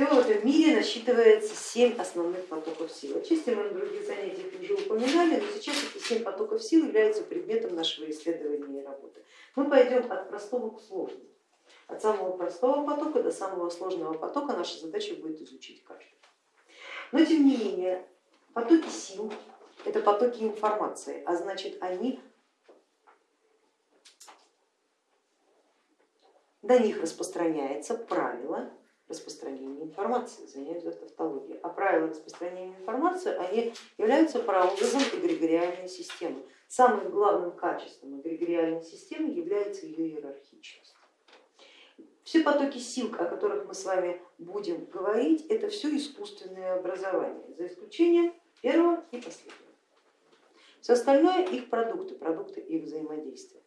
Всего в этом мире насчитывается семь основных потоков сил. Отчасти мы на других занятиях уже упоминали, но сейчас эти семь потоков сил являются предметом нашего исследования и работы. Мы пойдем от простого к сложному. От самого простого потока до самого сложного потока наша задача будет изучить каждый. Но тем не менее, потоки сил это потоки информации, а значит они на них распространяется правило распространения информации, извиняюсь за тавтологию. А правила распространения информации они являются прообразом эгрегориальной системы. Самым главным качеством эгрегориальной системы является ее иерархичность. Все потоки сил, о которых мы с вами будем говорить, это все искусственное образование, за исключением первого и последнего. Все остальное их продукты, продукты их взаимодействия.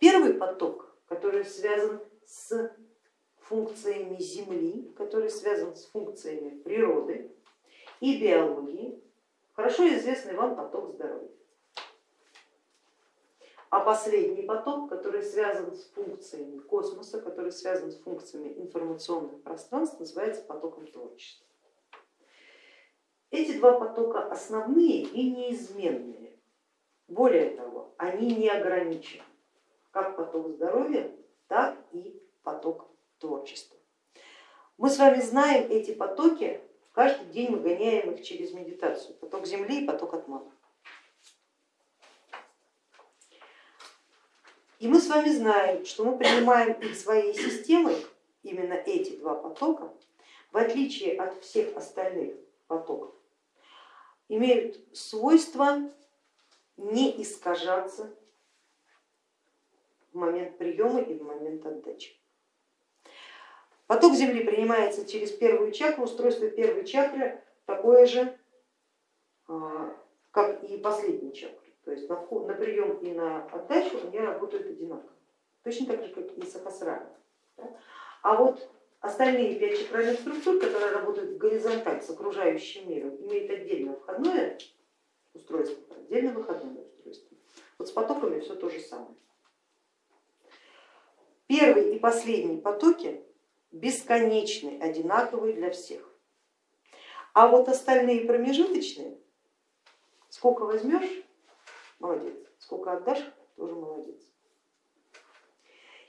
Первый поток, который связан с функциями Земли, который связан с функциями природы и биологии, хорошо известный вам поток здоровья. А последний поток, который связан с функциями космоса, который связан с функциями информационных пространств, называется потоком творчества. Эти два потока основные и неизменные. Более того, они не ограничены, как поток здоровья, так и поток творчества. Мы с вами знаем эти потоки, каждый день мы гоняем их через медитацию, поток Земли и поток Атмана. И мы с вами знаем, что мы принимаем их своей системой, именно эти два потока, в отличие от всех остальных потоков, имеют свойство не искажаться в момент приема и в момент отдачи. Поток Земли принимается через первую чакру, устройство первой чакры такое же, а, как и последней чакры. То есть на, вход, на прием и на отдачу они работают одинаково, точно так же, как и сахасрана. А вот остальные пять чакральных структур, которые работают в горизонталь с окружающим миром, имеют отдельное входное устройство, отдельно выходное устройство. Вот с потоками все то же самое. Первый и последний потоки бесконечны, одинаковые для всех. А вот остальные промежуточные, сколько возьмешь, молодец, сколько отдашь, тоже молодец.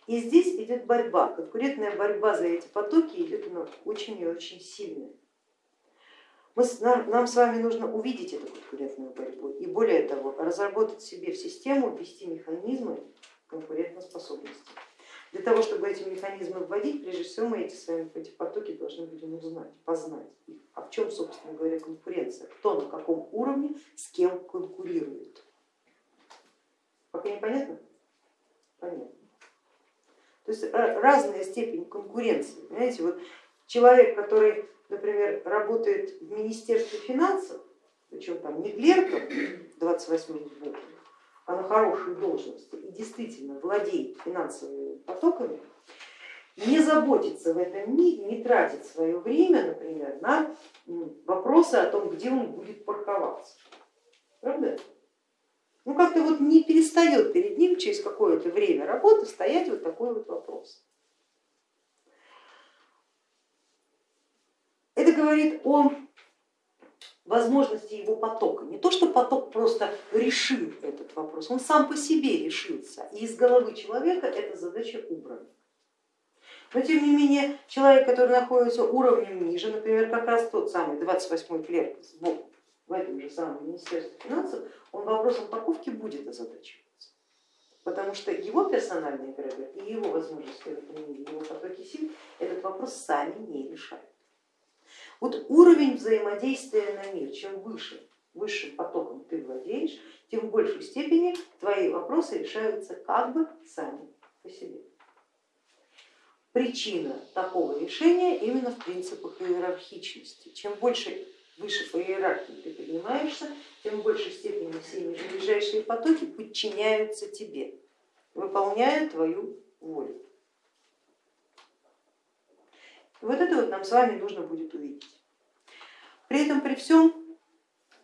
И здесь идет борьба, конкурентная борьба за эти потоки идет она очень и очень сильная. Мы, нам, нам с вами нужно увидеть эту конкурентную борьбу и более того, разработать себе в систему, ввести механизмы конкурентоспособности. Для того, чтобы эти механизмы вводить, прежде всего мы эти, с вами, эти потоки должны будем узнать, познать. А в чем, собственно говоря, конкуренция? Кто на каком уровне с кем конкурирует? Пока непонятно? Понятно. То есть разная степень конкуренции. Понимаете, вот человек, который, например, работает в Министерстве финансов, причем там не клерком 28 сбором, а на хорошей должности и действительно владеет финансовыми потоками, не заботится в этом мире, не тратит свое время, например, на вопросы о том, где он будет парковаться. Правда? Ну как-то вот не перестает перед ним через какое-то время работы стоять вот такой вот вопрос. Это говорит о возможности его потока. Не то, что поток просто решил этот вопрос, он сам по себе решился, и из головы человека эта задача убрана. Но тем не менее, человек, который находится уровнем ниже, например, как раз тот самый 28-й клерк сбоку, в этом же самом Министерстве финансов, он вопросом парковки будет озадачиваться, потому что его персональный эгрегор и его возможности его потоки сил этот вопрос сами не решают. Вот уровень взаимодействия на мир, чем выше, высшим потоком ты владеешь, тем в большей степени твои вопросы решаются как бы сами по себе. Причина такого решения именно в принципах иерархичности. Чем больше выше по иерархии ты поднимаешься, тем в большей степени все ближайшие потоки подчиняются тебе, выполняя твою волю. Вот это вот нам с вами нужно будет увидеть. При этом, при всем,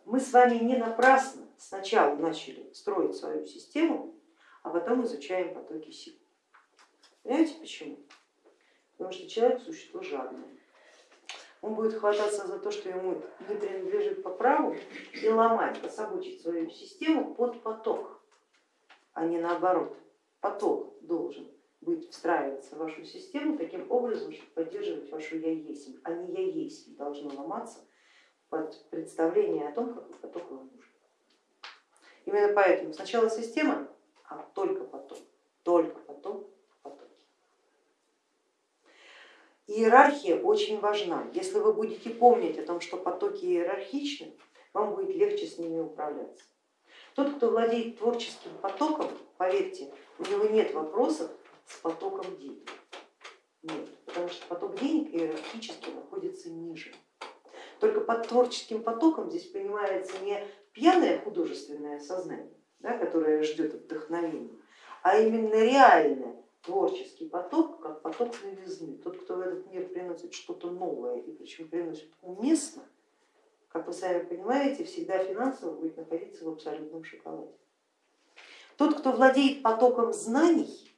мы с вами не напрасно сначала начали строить свою систему, а потом изучаем потоки сил. Понимаете почему? Потому что человек существо жадное. он будет хвататься за то, что ему не принадлежит по праву и ломать, пособочить свою систему под поток, а не наоборот. Поток должен быть встраиваться в вашу систему таким образом, чтобы поддерживать вашу я есть, а не я есть должно ломаться под представление о том, какой поток вам нужен. Именно поэтому сначала система, а только потом, только потом потоки. Иерархия очень важна. Если вы будете помнить о том, что потоки иерархичны, вам будет легче с ними управляться. Тот, кто владеет творческим потоком, поверьте, у него нет вопросов с потоком денег. Нет, потому что поток денег иерархически находится ниже. Только под творческим потоком здесь понимается не пьяное художественное сознание, да, которое ждет вдохновения, а именно реальный творческий поток, как поток новизны. Тот, кто в этот мир приносит что-то новое и причем приносит уместно, как вы сами понимаете, всегда финансово будет находиться в абсолютном шоколаде. Тот, кто владеет потоком знаний,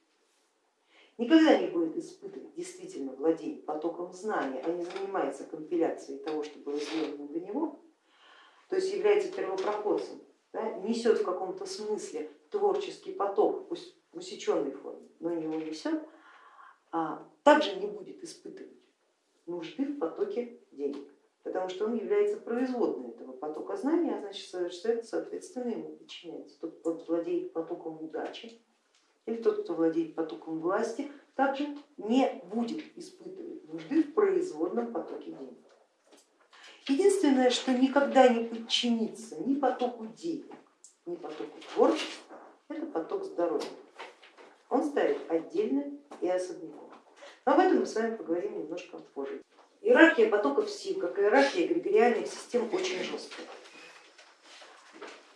никогда не будет испытывать, действительно владеет потоком знаний, а не занимается компиляцией того, что было сделано для него, то есть является первопроходцем, да, несет в каком-то смысле творческий поток, пусть в усеченной форме, но его несет, а также не будет испытывать нужды в потоке денег, потому что он является производной этого потока знания, а значит, соответственно, ему подчиняется. Тот, кто владеет потоком удачи или тот, кто владеет потоком власти, также не будет испытывать нужды в производном потоке денег. Единственное, что никогда не подчинится ни потоку денег, ни потоку творчества, это поток здоровья. Он стоит отдельно и особняком. Но об этом мы с вами поговорим немножко позже. Иерархия потоков сил, как иерархия эгрегориальных систем, очень жесткая.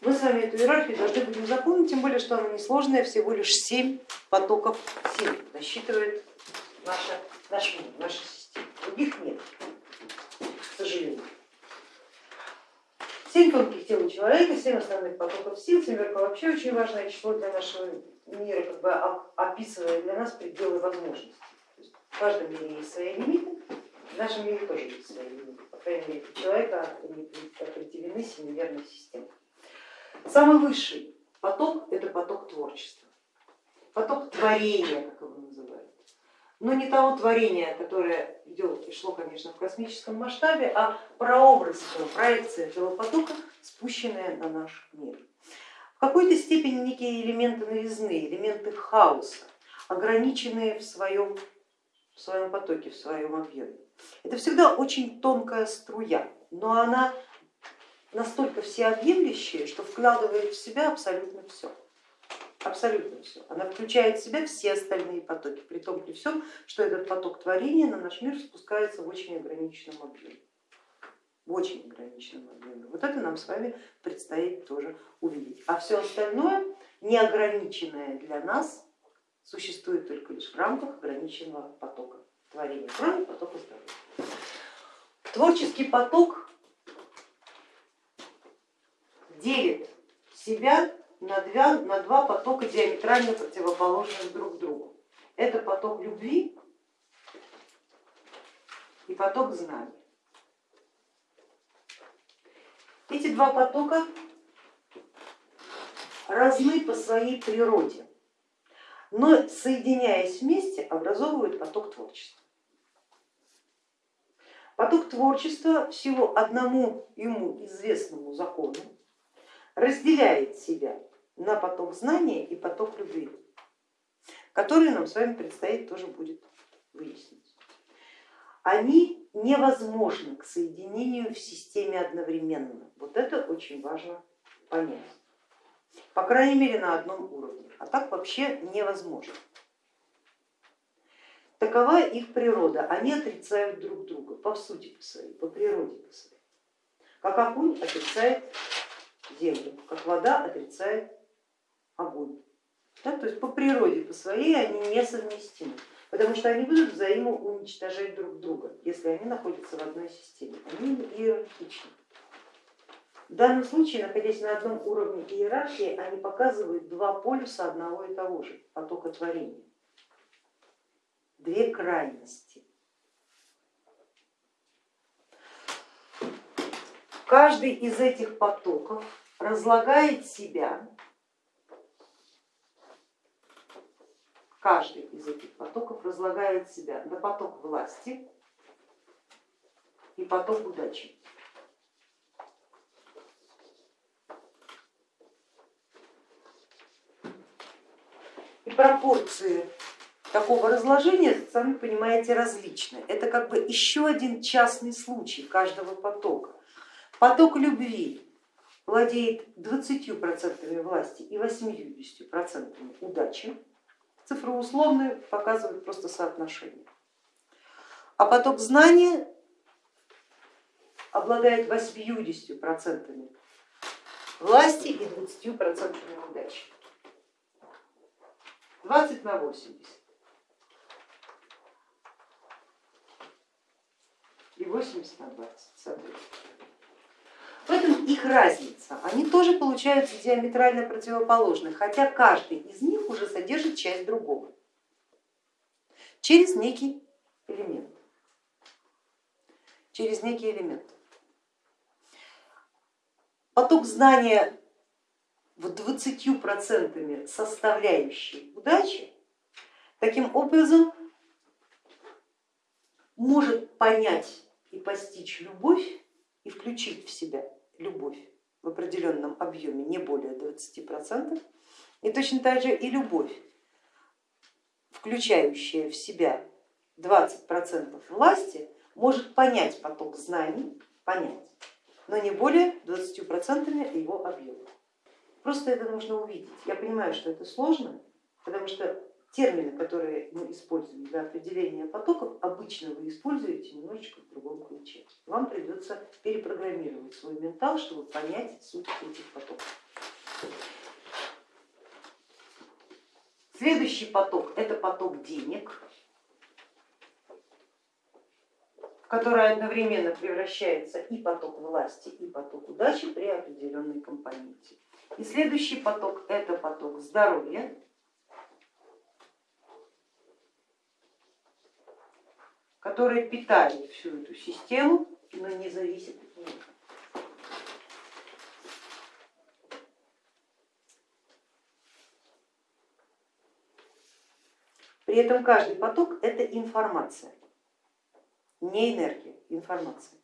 Мы с вами эту иерархию должны будем запомнить, тем более, что она несложная, всего лишь семь потоков сил насчитывает наша, наш мир, наша система. Других нет, к сожалению. Семь тонких тел у человека, семь основных потоков сил, семерка вообще очень важное число для нашего мира, как бы описывая для нас пределы возможностей. в каждом мире есть свои лимиты, в нашем мире тоже есть свои лимиты, по крайней мере, у человека определены семимерной системой. Самый высший поток это поток творчества, поток творения, как его называют но не того творения, которое идет и шло, конечно, в космическом масштабе, а прообраз этого, проекция этого потока, спущенная на наш мир. В какой-то степени некие элементы новизны, элементы хаоса, ограниченные в своем, в своем потоке, в своем объеме. Это всегда очень тонкая струя, но она настолько всеобъемлющая, что вкладывает в себя абсолютно все абсолютно все. Она включает в себя все остальные потоки, при том при всем, что этот поток творения на наш мир спускается в очень ограниченном объеме. В очень ограниченном объеме. Вот это нам с вами предстоит тоже увидеть. А все остальное, неограниченное для нас, существует только лишь в рамках ограниченного потока творения, кроме потока здоровья. Творческий поток делит себя на два, на два потока диаметрально противоположных друг другу. Это поток любви и поток знаний. Эти два потока разны по своей природе, но соединяясь вместе образовывают поток творчества. Поток творчества всего одному ему известному закону разделяет себя на поток знания и поток любви, который нам с вами предстоит тоже будет выяснить. Они невозможны к соединению в системе одновременно. Вот это очень важно понять. По крайней мере на одном уровне, а так вообще невозможно. Такова их природа, они отрицают друг друга по сути по своей, по природе по своей. Как огонь отрицает землю, как вода отрицает огонь. Да, то есть по природе, по своей они несовместимы, потому что они будут взаимоуничтожать друг друга, если они находятся в одной системе. Они иерархичны. В данном случае, находясь на одном уровне иерархии, они показывают два полюса одного и того же потока творения, две крайности. каждый из этих потоков разлагает себя, каждый из этих потоков разлагает себя на поток власти и поток удачи. И пропорции такого разложения, сами понимаете, различны. Это как бы еще один частный случай каждого потока. Поток любви владеет 20% власти и 80% удачи. Цифры условные показывают просто соотношение. А поток знания обладает 80% власти и 20% удачи. 20 на 80. И 80 на 20, соответственно. Их разница. Они тоже получаются диаметрально противоположны, хотя каждый из них уже содержит часть другого через некий элемент. Через некий элемент. Поток знания в 20% составляющей удачи таким образом может понять и постичь любовь и включить в себя любовь в определенном объеме, не более 20%, и точно так же и любовь, включающая в себя 20% власти, может понять поток знаний, понять, но не более 20% его объема. Просто это нужно увидеть. Я понимаю, что это сложно, потому что термины, которые мы используем для определения потоков, обычно вы используете немножечко в другом ключе. Вам придется перепрограммировать свой ментал, чтобы понять суть этих потоков. Следующий поток это поток денег, который одновременно превращается и поток власти, и поток удачи при определенной компоненте. И следующий поток это поток здоровья, который питает всю эту систему, но не зависит от нее. При этом каждый поток это информация, не энергия, информация.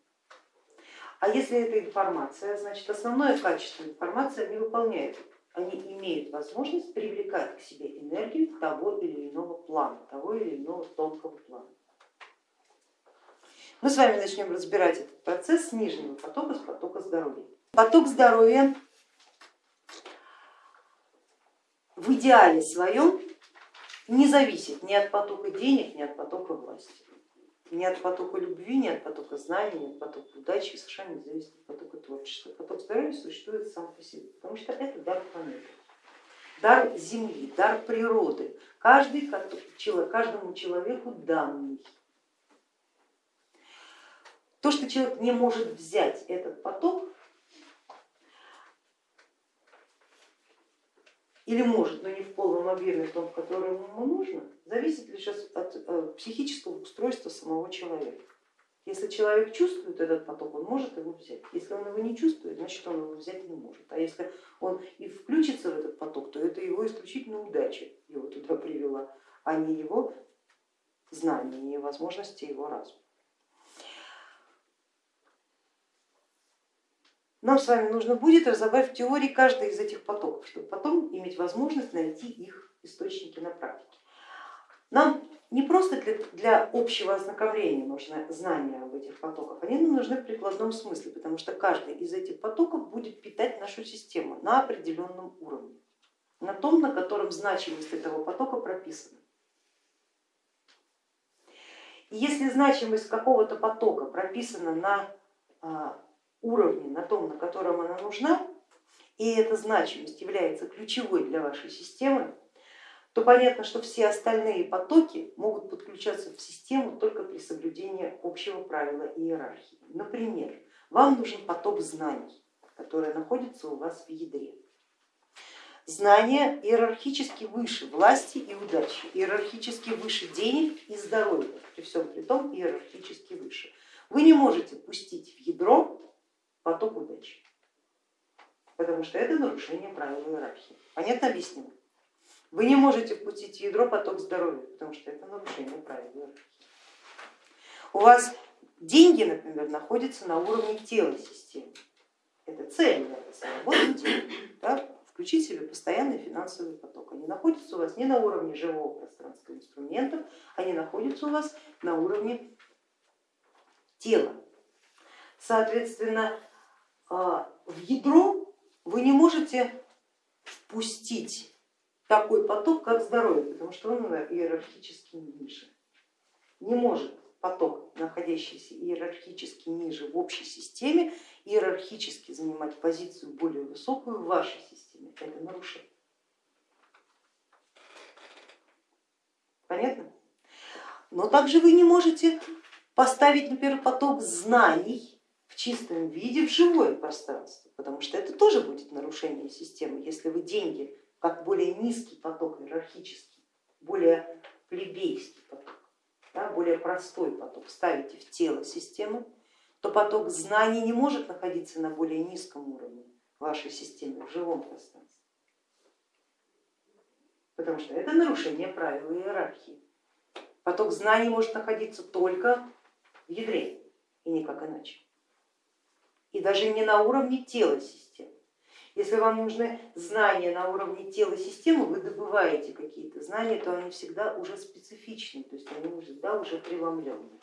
А если это информация, значит основное качество информации они выполняют. Они имеют возможность привлекать к себе энергию того или иного плана, того или иного тонкого плана. Мы с вами начнем разбирать этот процесс с нижнего потока, с потока здоровья. Поток здоровья в идеале своем не зависит ни от потока денег, ни от потока власти. Ни от потока любви, ни от потока знаний, ни от потока удачи, совершенно не зависит от потока творчества. Поток здоровья существует сам по себе, потому что это дар планеты, дар Земли, дар природы, каждый, каждому человеку данный. То, что человек не может взять этот поток, или может, но не в полном объеме, в том, в котором ему нужно, зависит лишь от э, психического устройства самого человека. Если человек чувствует этот поток, он может его взять. Если он его не чувствует, значит он его взять не может. А если он и включится в этот поток, то это его исключительно удача его туда привела, а не его знания, не возможности его разума. Нам с вами нужно будет разобрать в теории каждый из этих потоков, чтобы потом иметь возможность найти их источники на практике. Нам не просто для, для общего ознакомления нужно знание об этих потоках, они нам нужны в прикладном смысле, потому что каждый из этих потоков будет питать нашу систему на определенном уровне, на том, на котором значимость этого потока прописана. И если значимость какого-то потока прописана на а, уровне, на том, на котором она нужна, и эта значимость является ключевой для вашей системы, то понятно, что все остальные потоки могут подключаться в систему только при соблюдении общего правила иерархии. Например, вам нужен поток знаний, который находится у вас в ядре. Знания иерархически выше власти и удачи, иерархически выше денег и здоровья, при всем при том иерархически выше. Вы не можете пустить в ядро поток удачи, потому что это нарушение правил иерархии. Понятно объяснил? Вы не можете впустить в ядро поток здоровья, потому что это нарушение правил иерархии. У вас деньги, например, находятся на уровне тела системы. Это цель, вот да? включить себе постоянный финансовый поток. Они находятся у вас не на уровне живого пространства инструментов, они находятся у вас на уровне тела. Соответственно, в ядро вы не можете впустить такой поток, как здоровье, потому что он иерархически ниже. Не может поток, находящийся иерархически ниже в общей системе, иерархически занимать позицию более высокую в вашей системе. Это нарушение. Понятно? Но также вы не можете поставить, например, поток знаний чистом виде в живое пространство, потому что это тоже будет нарушение системы, если вы деньги как более низкий поток иерархический, более плебейский поток, да, более простой поток ставите в тело системы, то поток знаний не может находиться на более низком уровне вашей системы, в живом пространстве, потому что это нарушение правил иерархии. Поток знаний может находиться только в ядре и никак иначе. И даже не на уровне тела системы. Если вам нужны знания на уровне тела системы, вы добываете какие-то знания, то они всегда уже специфичны, то есть они всегда уже преломленные.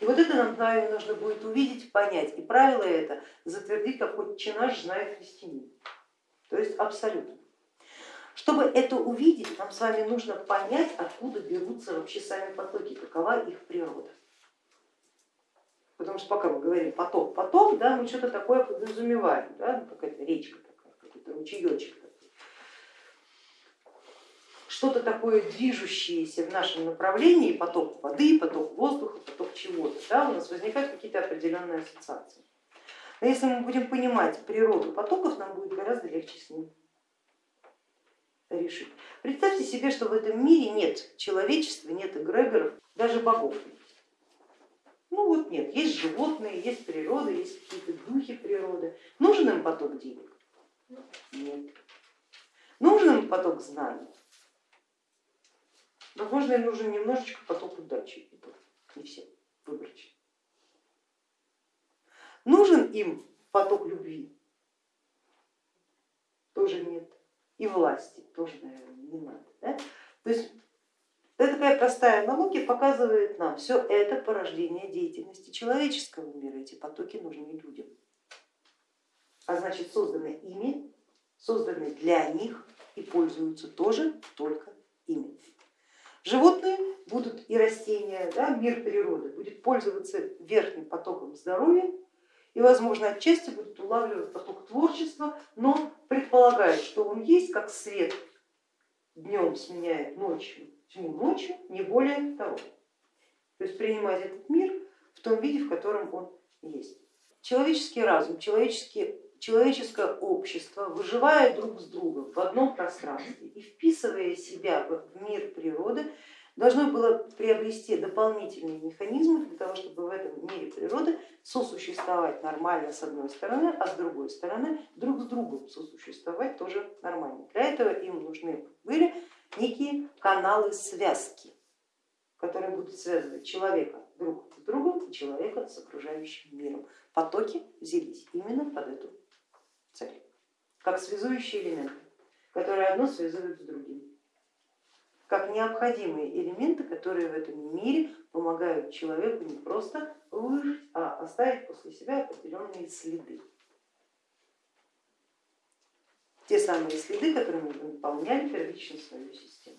И вот это нам правильно нужно будет увидеть, понять. И правило это затвердить, как отче наш знает христианин. То есть абсолютно. Чтобы это увидеть, нам с вами нужно понять, откуда берутся вообще сами потоки, какова их природа. Потому что пока мы говорим поток, поток, да, мы что-то такое подразумеваем, да, ну, какая-то речка такая, какой-то ручеечек. Что-то такое движущееся в нашем направлении, поток воды, поток воздуха, поток чего-то, да, у нас возникают какие-то определенные ассоциации. Но если мы будем понимать природу потоков, нам будет гораздо легче с ним решить. Представьте себе, что в этом мире нет человечества, нет эгрегоров, даже богов нет. Ну вот нет, есть животные, есть природа, есть какие-то духи природы. Нужен им поток денег? Нет. Нужен им поток знаний? Возможно, им нужен немножечко поток удачи, не все, выборочно. Нужен им поток любви? Тоже нет. И власти тоже, наверное, не надо. Да? То есть это такая простая аналогия показывает нам, все это порождение деятельности человеческого мира, эти потоки нужны людям. А значит созданы ими, созданы для них и пользуются тоже только ими. Животные будут и растения, да, мир природы будет пользоваться верхним потоком здоровья и, возможно, отчасти будет улавливать поток творчества, но предполагает, что он есть как свет днем сменяет ночью, тьму ночью, не более того. То есть принимать этот мир в том виде, в котором он есть. Человеческий разум, человеческие, человеческое общество, выживая друг с другом в одном пространстве и вписывая себя в мир природы, должно было приобрести дополнительные механизмы для того, чтобы в этом мире природы сосуществовать нормально с одной стороны, а с другой стороны друг с другом сосуществовать тоже нормально. Для этого им нужны были некие каналы связки, которые будут связывать человека друг с другом и человека с окружающим миром. Потоки взялись именно под эту цель, как связующие элементы, которые одно связывают с другим как необходимые элементы, которые в этом мире помогают человеку не просто выжить, а оставить после себя определенные следы. Те самые следы, которыми мы наполняли первично свою систему.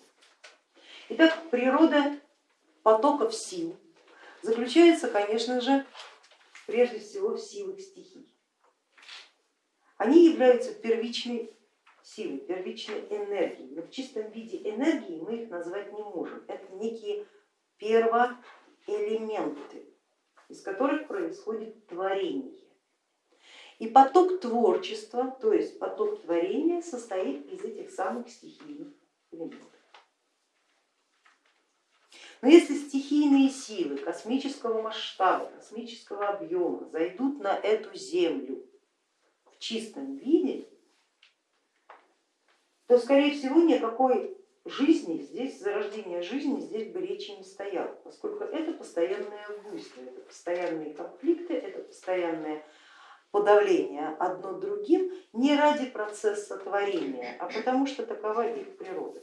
Итак, природа потоков сил заключается, конечно же, прежде всего в силах стихий. Они являются первичной силы, первичной энергии. Но в чистом виде энергии мы их назвать не можем. Это некие первоэлементы, из которых происходит творение. И поток творчества, то есть поток творения состоит из этих самых стихийных элементов. Но если стихийные силы космического масштаба, космического объема зайдут на эту Землю в чистом виде, то скорее всего никакой жизни здесь, зарождения жизни здесь бы речи не стояло, поскольку это постоянное буйство, это постоянные конфликты, это постоянное подавление одно другим не ради процесса творения, а потому что такова их природа.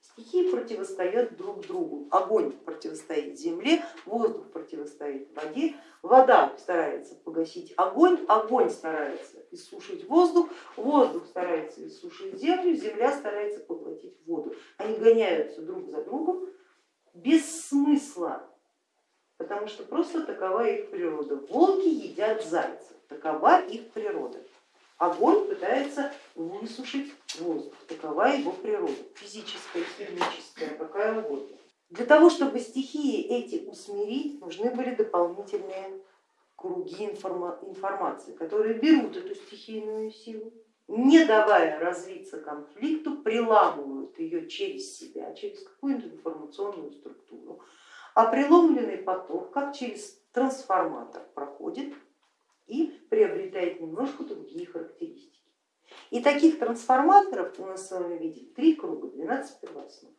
Стихии противостоят друг другу. Огонь противостоит земле, воздух противостоит воде, вода старается погасить огонь, огонь старается иссушить воздух, воздух старается иссушить землю, земля старается поглотить воду. Они гоняются друг за другом без смысла, потому что просто такова их природа. Волки едят зайцев, такова их природа. Огонь пытается высушить воздух, такова его природа, физическая, химическая, какая угодно. Для того, чтобы стихии эти усмирить, нужны были дополнительные круги информации, которые берут эту стихийную силу, не давая развиться конфликту, приламывают ее через себя, через какую-то информационную структуру, а преломленный поток, как через трансформатор, проходит и приобретает немножко другие характеристики. И таких трансформаторов у нас с вами видит три круга, 12 первооснов.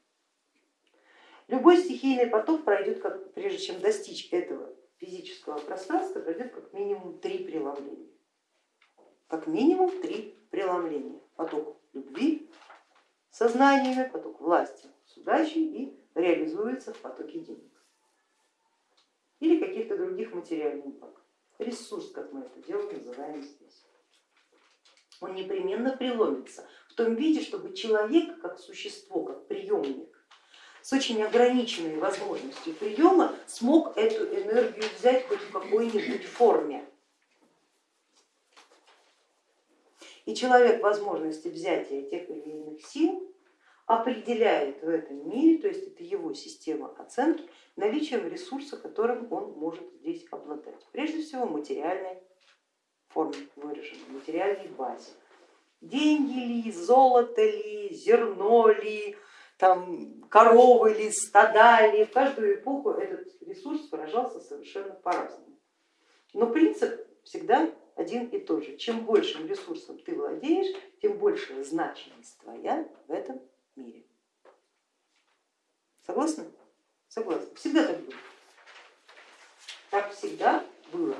Любой стихийный поток пройдет, как, прежде чем достичь этого физического пространства, пройдет как минимум три преломления. Как минимум три преломления. Поток любви сознаниями, поток власти с удачей и реализуется в потоке денег или каких-то других материальных благ ресурс, как мы это дело называем здесь. Он непременно преломится в том виде, чтобы человек как существо, как приемник, с очень ограниченной возможностью приема смог эту энергию взять хоть в какой-нибудь форме. И человек возможности взятия тех или иных сил определяет в этом мире, то есть это его система оценки, наличием ресурса, которым он может здесь обладать. Прежде всего материальной форме выраженной, материальной базе. Деньги ли, золото ли, зерно ли, там, коровы ли, стада ли, в каждую эпоху этот ресурс выражался совершенно по-разному. Но принцип всегда один и тот же. Чем большим ресурсом ты владеешь, тем большая значимость твоя в этом мире. Согласны? Согласны. Всегда так было. Так всегда было.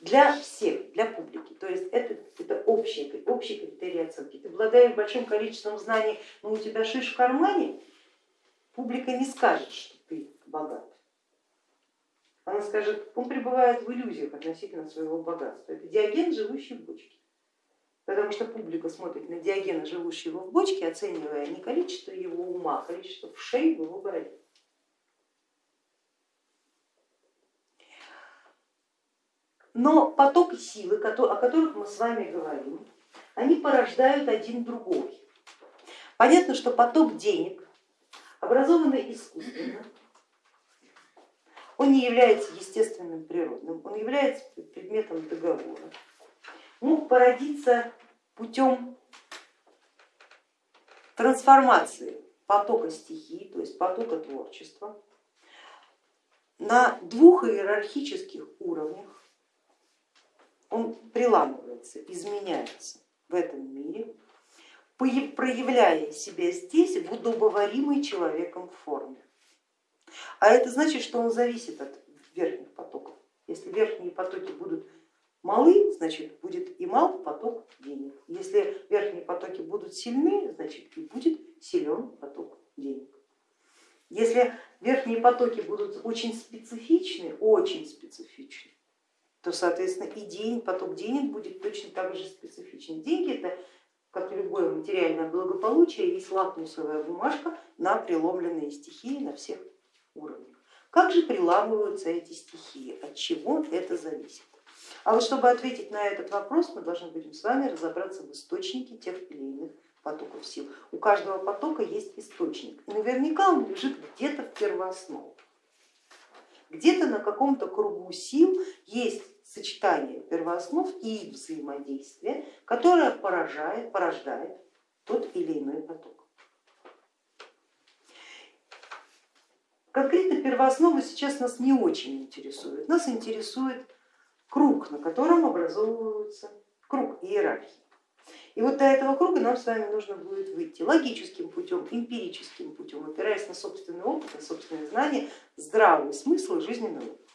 Для всех, для публики. То есть это, это общий, общий критерий оценки. Ты обладаешь большим количеством знаний, но у тебя шиш в кармане, публика не скажет, что ты богат. Она скажет, он пребывает в иллюзиях относительно своего богатства. Это диаген, живущий в бочке потому что публика смотрит на Диогена, живущего в бочке, оценивая не количество его ума, а количество вшей в его бороде. Но потоки силы, о которых мы с вами говорим, они порождают один другой. Понятно, что поток денег, образованный искусственно, он не является естественным природным, он является предметом договора мог породиться путем трансформации потока стихии, то есть потока творчества, на двух иерархических уровнях. Он приламывается, изменяется в этом мире, проявляя себя здесь в удобоваримой человеком форме. А это значит, что он зависит от верхних потоков. Если верхние потоки будут малы, значит будет и мал поток денег. Если верхние потоки будут сильны, значит и будет силен поток денег. Если верхние потоки будут очень специфичны, очень специфичны, то соответственно и день, поток денег будет точно так же специфичен. Деньги это, как любое материальное благополучие, есть лакмусовая бумажка на преломленные стихии на всех уровнях. Как же приламываются эти стихии, от чего это зависит? А вот чтобы ответить на этот вопрос, мы должны будем с вами разобраться в источнике тех или иных потоков сил. У каждого потока есть источник, и наверняка он лежит где-то в первооснове. Где-то на каком-то кругу сил есть сочетание первооснов и взаимодействие, которое поражает, порождает тот или иной поток. Конкретно первоосновы сейчас нас не очень интересует. Нас интересует круг, на котором образовывается круг иерархии. И вот до этого круга нам с вами нужно будет выйти логическим путем, эмпирическим путем, опираясь на собственный опыт, на собственные знания, здравый смысл и жизненный опыт.